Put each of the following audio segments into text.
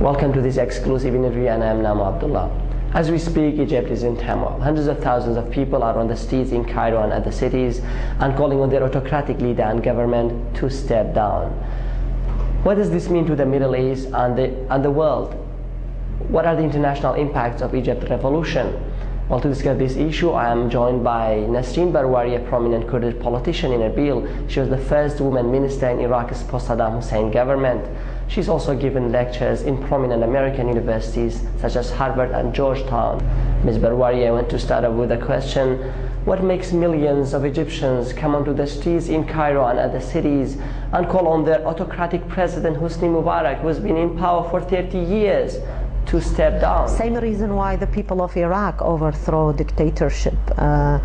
Welcome to this exclusive interview and I am Namo Abdulla. As we speak, Egypt is in turmoil. Hundreds of thousands of people are on the streets in Cairo and other cities and calling on their autocratic leader and government to step down. What does this mean to the Middle East and the, and the world? What are the international impacts of Egypt's revolution? Well, to discuss this issue, I am joined by Nasrin Barwari, a prominent Kurdish politician in Erbil. She was the first woman minister in Iraq's post-Saddam Hussein government. She's also given lectures in prominent American universities such as Harvard and Georgetown. Ms. Barwari, I want to start off with a question. What makes millions of Egyptians come onto the streets in Cairo and other cities and call on their autocratic president Hosni Mubarak, who has been in power for 30 years, to step down? Same reason why the people of Iraq overthrow dictatorship. Uh,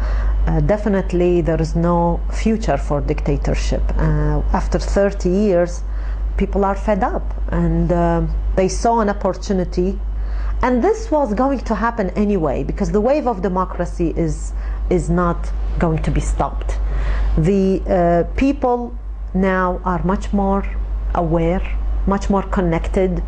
uh, definitely there is no future for dictatorship. Uh, after 30 years, people are fed up and uh, they saw an opportunity. And this was going to happen anyway because the wave of democracy is is not going to be stopped. The uh, people now are much more aware much more connected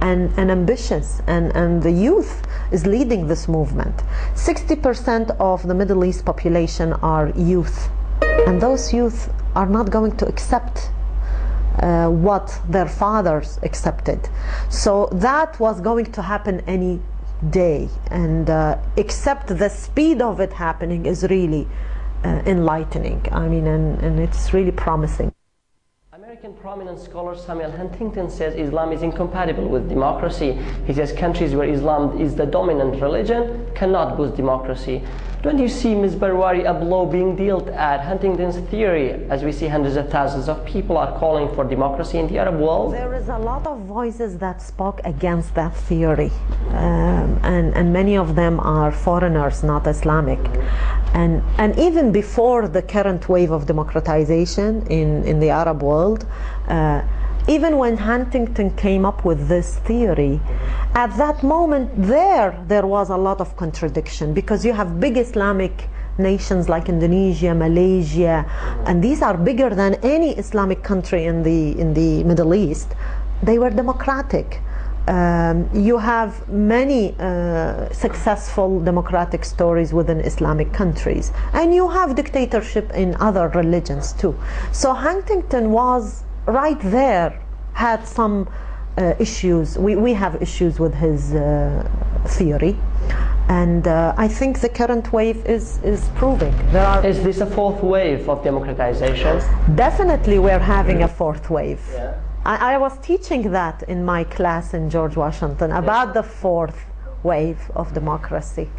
and, and ambitious. And, and the youth is leading this movement. 60% of the Middle East population are youth. And those youth are not going to accept uh, what their fathers accepted. So that was going to happen any day and uh, except the speed of it happening is really uh, enlightening. I mean, and, and it's really promising. American prominent scholar Samuel Huntington says Islam is incompatible with democracy. He says countries where Islam is the dominant religion cannot boost democracy. Don't you see, Ms. Barwari, a blow being dealt at Huntington's theory as we see hundreds of thousands of people are calling for democracy in the Arab world? There is a lot of voices that spoke against that theory, um, and, and many of them are foreigners, not Islamic. And, and even before the current wave of democratization in, in the Arab world, uh, even when Huntington came up with this theory, at that moment there, there was a lot of contradiction because you have big Islamic nations like Indonesia, Malaysia, and these are bigger than any Islamic country in the, in the Middle East. They were democratic. Um, you have many uh, successful democratic stories within Islamic countries, and you have dictatorship in other religions too. So Huntington was right there had some uh, issues. We, we have issues with his uh, theory. And uh, I think the current wave is, is proving. There are is this a fourth wave of democratization? Definitely we're having a fourth wave. Yeah. I, I, was teaching that in my class in George Washington about the fourth wave of democracy.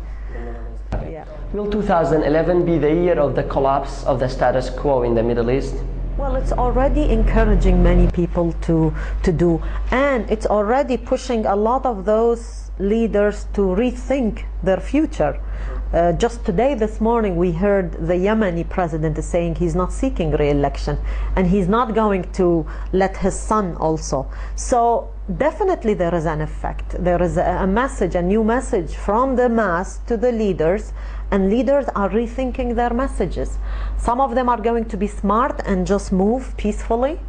Yeah. Will 2011 be the year of the collapse of the status quo in the Middle East? Well, it's already encouraging many people to, to do, and it's already pushing a lot of those leaders to rethink their future. Uh, just today, this morning, we heard the Yemeni president is saying he's not seeking re-election, and he's not going to let his son also. So definitely there is an effect. There is a, message, a new message from the mass to the leaders and leaders are rethinking their messages. Some of them are going to be smart and just move peacefully.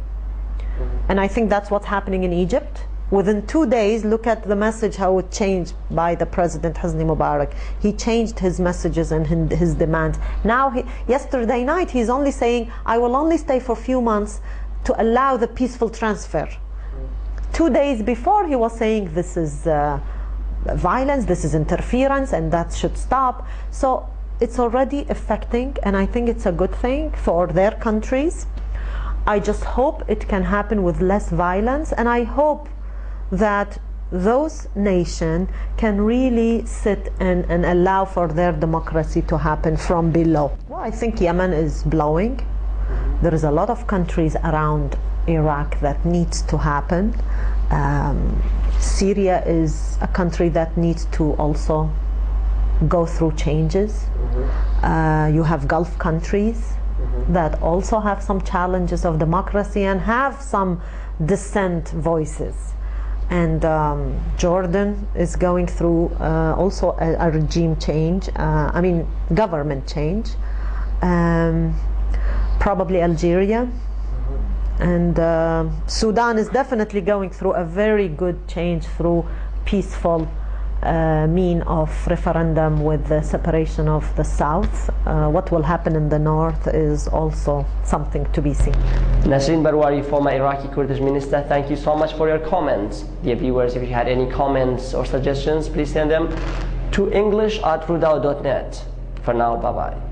And I think that's what's happening in Egypt. Within two days, look at the message, how it changed by the President Hosni Mubarak. He changed his messages and his demands. Now, he, yesterday night, he's only saying, I will only stay for a few months to allow the peaceful transfer. Two days before, he was saying, this is... Uh, violence, this is interference, and that should stop. So it's already affecting, and I think it's a good thing for their countries. I just hope it can happen with less violence, and I hope that those nations can really sit and, and allow for their democracy to happen from below. Well, I think Yemen is blowing. There is a lot of countries around Iraq that needs to happen. Um, Syria is a country that needs to also go through changes. Mm-hmm. Uh, you have Gulf countries mm-hmm. that also have some challenges of democracy and have some dissent voices. And um, Jordan is going through uh, also a, a, regime change, uh, I mean, government change. Um, probably Algeria And uh, Sudan is definitely going through a very good change through peaceful uh, mean of referendum with the separation of the south. Uh, what will happen in the north is also something to be seen. Nasrin Barwari, former Iraqi Kurdish minister, thank you so much for your comments. Dear viewers, if you had any comments or suggestions, please send them to english at rudaw.net. For now, bye-bye.